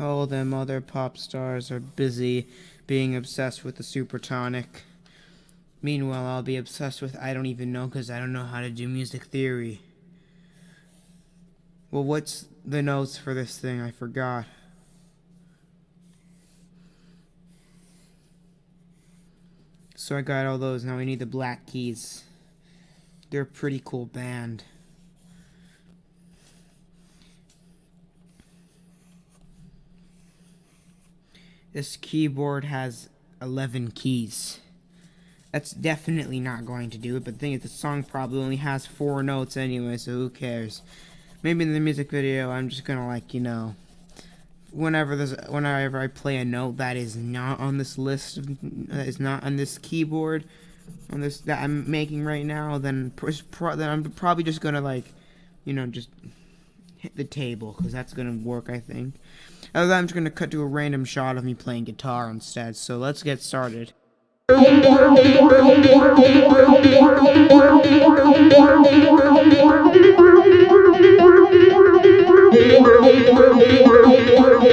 All them other pop stars are busy being obsessed with the supertonic. Meanwhile, I'll be obsessed with I don't even know because I don't know how to do music theory. Well, what's the notes for this thing? I forgot. So I got all those. Now we need the Black Keys. They're a pretty cool band. This keyboard has 11 keys. That's definitely not going to do it, but the thing is, the song probably only has four notes anyway, so who cares? Maybe in the music video, I'm just gonna, like, you know, whenever there's, whenever I play a note that is not on this list, that is not on this keyboard, on this, that I'm making right now, then, then I'm probably just gonna, like, you know, just hit the table, because that's gonna work, I think. Other that, I'm just gonna cut to a random shot of me playing guitar instead, so let's get started.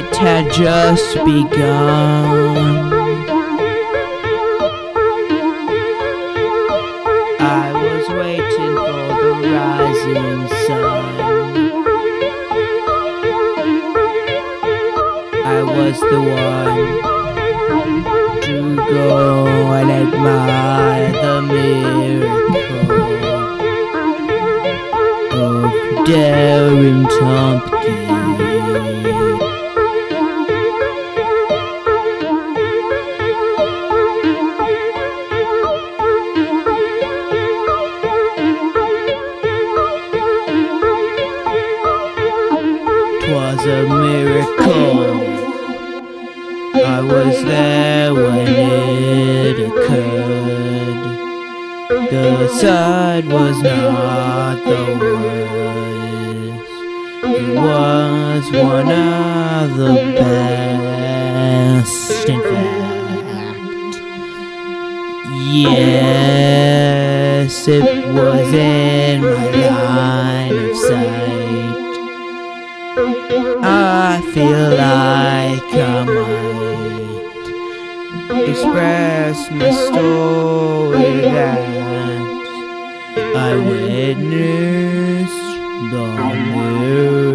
it had just begun. I was waiting for the rising sun. I was the one to go and admire the miracle of Darren Tompkins. Twas a miracle. I was there when it occurred. The side was not the worst. It was one of the best, in fact. Yes, it was in my line of sight. I feel like I might express my story that I witnessed the miracle.